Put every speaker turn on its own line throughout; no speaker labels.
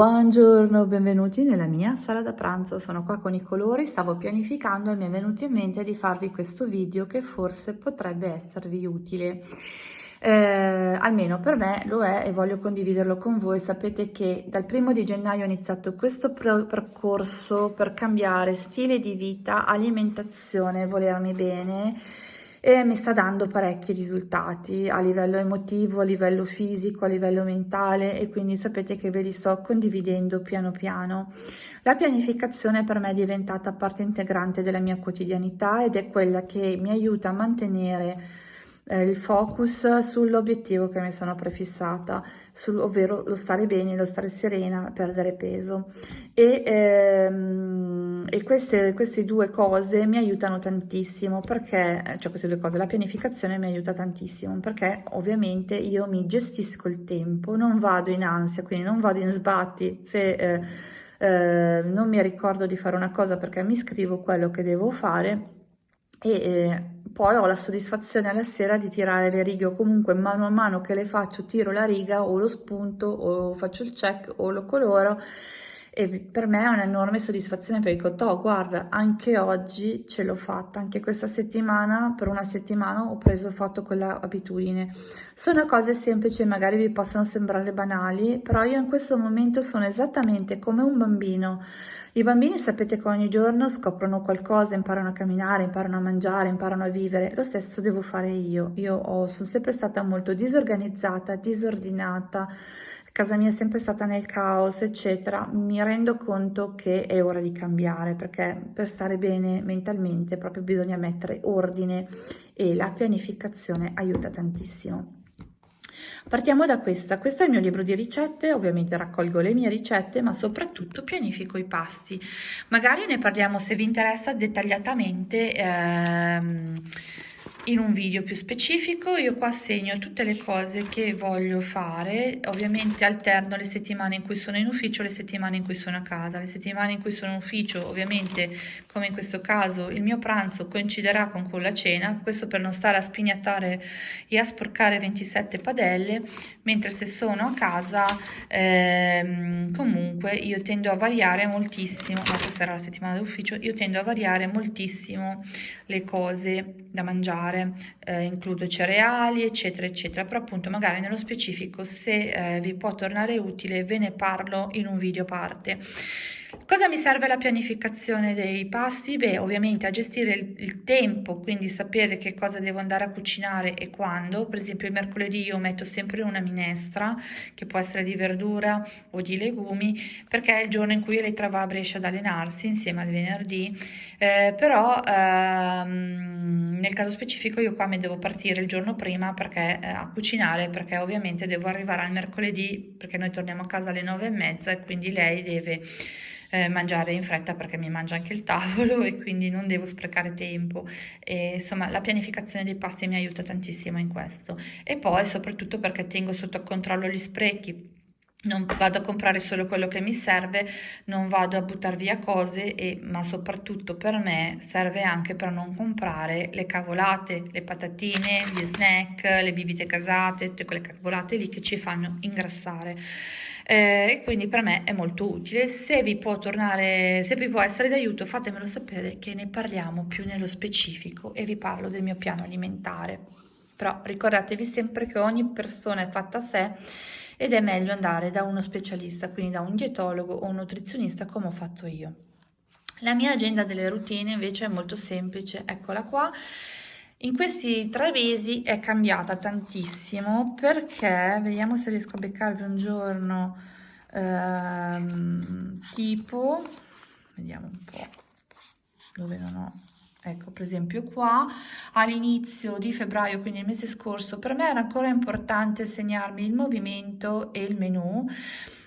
Buongiorno, benvenuti nella mia sala da pranzo, sono qua con i colori, stavo pianificando e mi è venuto in mente di farvi questo video che forse potrebbe esservi utile. Eh, almeno per me lo è e voglio condividerlo con voi. Sapete che dal primo di gennaio ho iniziato questo percorso per cambiare stile di vita, alimentazione, volermi bene e mi sta dando parecchi risultati a livello emotivo, a livello fisico, a livello mentale e quindi sapete che ve li sto condividendo piano piano. La pianificazione per me è diventata parte integrante della mia quotidianità ed è quella che mi aiuta a mantenere eh, il focus sull'obiettivo che mi sono prefissata, sul, ovvero lo stare bene, lo stare serena, perdere peso. E, ehm, e queste, queste, due cose mi aiutano tantissimo perché, cioè queste due cose, la pianificazione mi aiuta tantissimo perché ovviamente io mi gestisco il tempo, non vado in ansia, quindi non vado in sbatti se... Eh, eh, non mi ricordo di fare una cosa perché mi scrivo quello che devo fare e eh, poi ho la soddisfazione alla sera di tirare le righe. O comunque mano a mano che le faccio tiro la riga o lo spunto o faccio il check o lo coloro e per me è un'enorme soddisfazione perché dico, oh, guarda, anche oggi ce l'ho fatta, anche questa settimana, per una settimana ho preso, ho fatto quella abitudine. Sono cose semplici, magari vi possono sembrare banali, però io in questo momento sono esattamente come un bambino. I bambini sapete che ogni giorno scoprono qualcosa, imparano a camminare, imparano a mangiare, imparano a vivere. Lo stesso devo fare io. Io ho, sono sempre stata molto disorganizzata, disordinata, casa mia è sempre stata nel caos, eccetera, mi rendo conto che è ora di cambiare perché per stare bene mentalmente proprio bisogna mettere ordine e la pianificazione aiuta tantissimo. Partiamo da questa, questo è il mio libro di ricette, ovviamente raccolgo le mie ricette ma soprattutto pianifico i pasti, magari ne parliamo se vi interessa dettagliatamente ehm, in un video più specifico. Io qua segno tutte le cose che voglio fare. Ovviamente alterno le settimane in cui sono in ufficio le settimane in cui sono a casa. Le settimane in cui sono in ufficio ovviamente come in questo caso il mio pranzo coinciderà con quella cena. Questo per non stare a spignattare e a sporcare 27 padelle. Mentre se sono a casa ehm, comunque io tendo a variare moltissimo. Ma questa era la settimana d'ufficio. Io tendo a variare moltissimo le cose da mangiare eh, includo cereali eccetera eccetera. Però appunto magari nello specifico se eh, vi può tornare utile ve ne parlo in un video parte Cosa mi serve la pianificazione dei pasti? Beh, ovviamente a gestire il, il, tempo, quindi sapere che cosa devo andare a cucinare e quando. Per esempio il mercoledì io metto sempre una minestra, che può essere di verdura o di legumi, perché è il giorno in cui Elettra va a Brescia ad allenarsi insieme al venerdì. Eh, però ehm, nel caso specifico io qua mi devo partire il giorno prima perché, eh, a cucinare, perché ovviamente devo arrivare al mercoledì, perché noi torniamo a casa alle nove e mezza e quindi lei deve eh, mangiare in fretta perché mi mangia anche il tavolo e quindi non devo sprecare tempo. E, insomma, la pianificazione dei pasti mi aiuta tantissimo in questo. E poi soprattutto perché tengo sotto controllo gli sprechi non vado a comprare solo quello che mi serve, non vado a buttare via cose, e, ma soprattutto per me serve anche per non comprare le cavolate, le patatine, gli snack, le bibite casate, tutte quelle cavolate lì che ci fanno ingrassare eh, quindi per me è molto utile. Se vi può tornare, se vi può essere d'aiuto fatemelo sapere che ne parliamo più nello specifico e vi parlo del mio piano alimentare. Però ricordatevi sempre che ogni persona è fatta a sé ed è meglio andare da uno specialista, quindi da un dietologo o un nutrizionista come ho fatto io. La mia agenda delle routine invece è molto semplice, eccola qua. In questi tre mesi è cambiata tantissimo perché, vediamo se riesco a beccarvi un giorno ehm, tipo, vediamo un po' dove non ho, ecco per esempio qua, all'inizio di febbraio, quindi il mese scorso, per me era ancora importante segnarmi il movimento e il menu,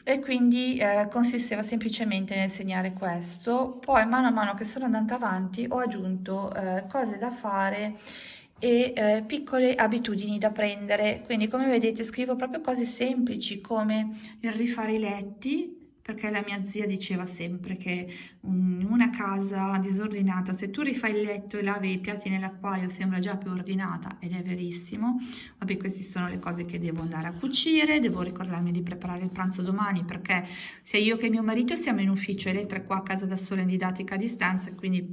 e quindi eh, consisteva semplicemente nel segnare questo. Poi mano a mano che sono andata avanti ho aggiunto eh, cose da fare e eh, piccole abitudini da prendere. Quindi come vedete scrivo proprio cose semplici come il rifare i letti perché la mia zia diceva sempre che in una casa disordinata, se tu rifai il letto e lavi i piatti nell'acquario sembra già più ordinata ed è verissimo. Vabbè, queste sono le cose che devo andare a cucire, devo ricordarmi di preparare il pranzo domani perché sia io che mio marito siamo in ufficio e lei tre qua a casa da sola in didattica a distanza, quindi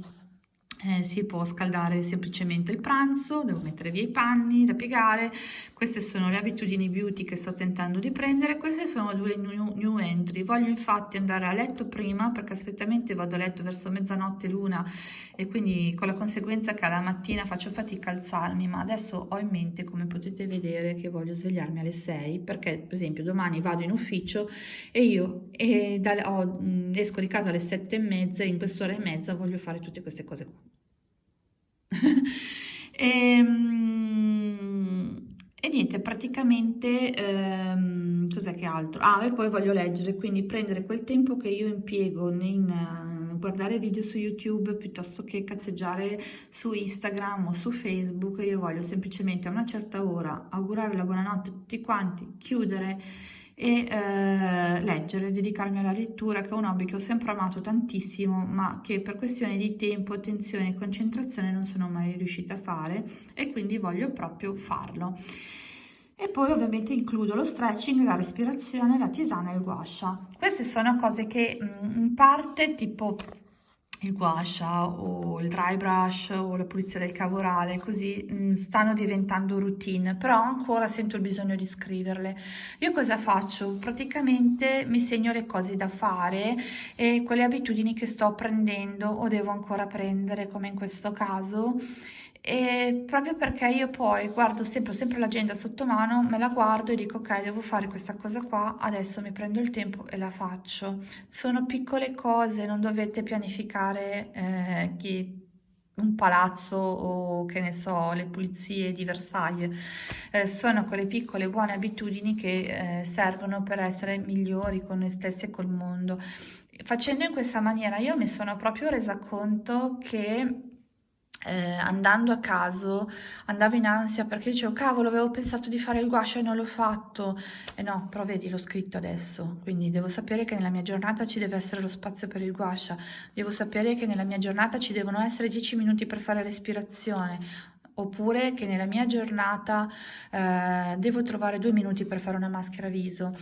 eh, si può scaldare semplicemente il pranzo, devo mettere via i panni da piegare, queste sono le abitudini beauty che sto tentando di prendere, queste sono due new, new entry, voglio infatti andare a letto prima perché solitamente vado a letto verso mezzanotte l'una e quindi con la conseguenza che alla mattina faccio fatica a alzarmi, ma adesso ho in mente come potete vedere che voglio svegliarmi alle 6 perché per esempio domani vado in ufficio e io e da, oh, esco di casa alle 7 e mezza, in quest'ora e mezza voglio fare tutte queste cose qua. E, ehm, e, niente, praticamente ehm, cos'è che altro? Ah, e poi voglio leggere, quindi prendere quel tempo che io impiego in guardare video su YouTube piuttosto che cazzeggiare su Instagram o su Facebook, io voglio semplicemente a una certa ora augurare la buonanotte a tutti quanti, chiudere e eh, leggere, dedicarmi alla lettura, che è un hobby che ho sempre amato tantissimo, ma che per questioni di tempo, attenzione e concentrazione non sono mai riuscita a fare e quindi voglio proprio farlo. E poi ovviamente includo lo stretching, la respirazione, la tisana e il guascia. Queste sono cose che in parte tipo il guascia o il dry brush o la pulizia del cavorale, così mh, mm, stanno diventando routine, però ancora sento il bisogno di scriverle. Io cosa faccio? Praticamente mi segno le cose da fare e quelle abitudini che sto prendendo o devo ancora prendere, come in questo caso, e proprio perché io poi guardo sempre, sempre l'agenda sotto mano, me la guardo e dico ok devo fare questa cosa qua, adesso mi prendo il tempo e la faccio. Sono piccole cose, non dovete pianificare eh, chi, un palazzo o che ne so, le pulizie di Versailles. Eh, sono quelle piccole buone abitudini che eh, servono per essere migliori con noi stessi e col mondo. Facendo in questa maniera io mi sono proprio resa conto che eh, andando a caso andavo in ansia perché dicevo cavolo avevo pensato di fare il guascio e non l'ho fatto. E no però vedi l'ho scritto adesso quindi devo sapere che nella mia giornata ci deve essere lo spazio per il guascia devo sapere che nella mia giornata ci devono essere 10 minuti per fare respirazione oppure che nella mia giornata eh, devo trovare due minuti per fare una maschera viso.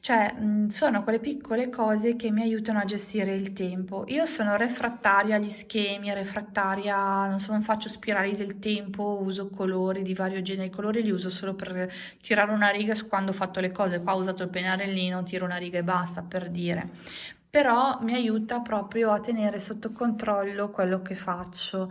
Cioè, mh, sono quelle piccole cose che mi aiutano a gestire il tempo. Io sono refrattaria agli schemi, refrattaria, non, so, non faccio spirali del tempo, uso colori di vario genere. I colori li uso solo per tirare una riga quando ho fatto le cose. Qua ho usato il pennarellino, tiro una riga e basta, per dire però mi aiuta proprio a tenere sotto controllo quello che faccio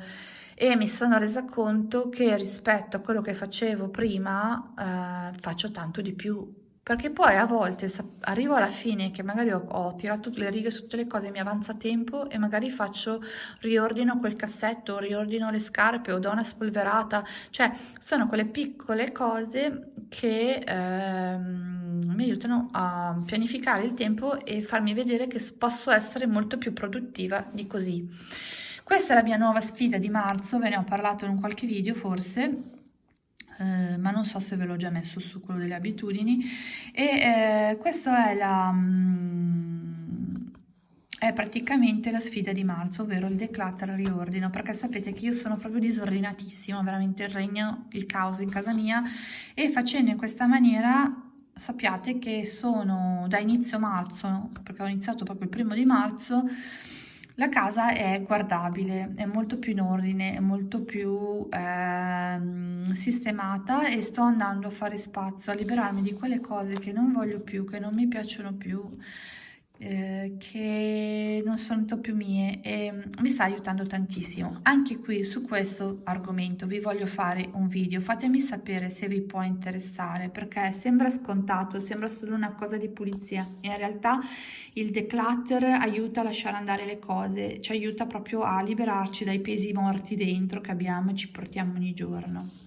e mi sono resa conto che rispetto a quello che facevo prima eh, faccio tanto di più perché poi a volte arrivo alla fine che magari ho, ho, tirato le righe su tutte le cose, mi avanza tempo e magari faccio, riordino quel cassetto, riordino le scarpe o do una spolverata, cioè sono quelle piccole cose che ehm, mi aiutano a pianificare il tempo e farmi vedere che posso essere molto più produttiva di così. Questa è la mia nuova sfida di marzo, ve ne ho parlato in qualche video forse, eh, ma non so se ve l'ho già messo su quello delle abitudini. E eh, questa è la mm, è praticamente la sfida di marzo ovvero il declutter riordino perché sapete che io sono proprio disordinatissima veramente il regno il caos in casa mia. E facendo in questa maniera sappiate che sono da inizio marzo perché ho iniziato proprio il primo di marzo la casa è guardabile, è molto più in ordine, è molto più eh, sistemata e sto andando a fare spazio, a liberarmi di quelle cose che non voglio più, che non mi piacciono più eh, che non sono più mie e mm, mi sta aiutando tantissimo. Anche qui su questo argomento vi voglio fare un video. Fatemi sapere se vi può interessare perché sembra scontato sembra solo una cosa di pulizia. In realtà il declutter aiuta a lasciare andare le cose ci aiuta proprio a liberarci dai pesi morti dentro che abbiamo e ci portiamo ogni giorno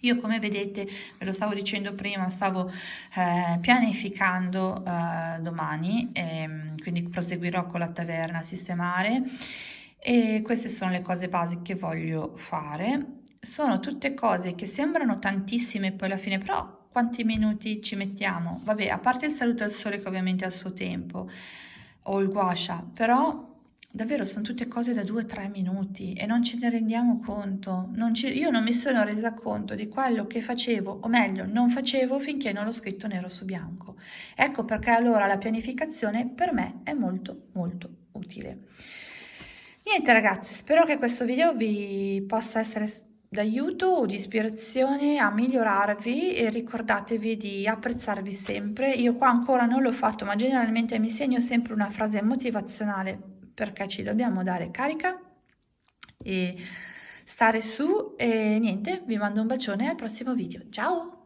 io come vedete, ve lo stavo dicendo prima, stavo eh, pianificando eh, domani, e, ehm, quindi proseguirò con la taverna a sistemare e queste sono le cose basiche che voglio fare. Sono tutte cose che sembrano tantissime poi alla fine, però quanti minuti ci mettiamo? Vabbè, a parte il saluto al sole che ovviamente ha il suo tempo, o il guascia, però davvero sono tutte cose da 2-3 minuti e non ce ne rendiamo conto. Non ci, io non mi sono resa conto di quello che facevo, o meglio, non facevo finché non l'ho scritto nero su bianco. Ecco perché allora la pianificazione per me è molto molto utile. Niente ragazzi, spero che questo video vi possa essere d'aiuto o di ispirazione a migliorarvi e ricordatevi di apprezzarvi sempre. Io qua ancora non l'ho fatto, ma generalmente mi segno sempre una frase motivazionale perché ci dobbiamo dare carica e stare su e niente, vi mando un bacione al prossimo video. Ciao!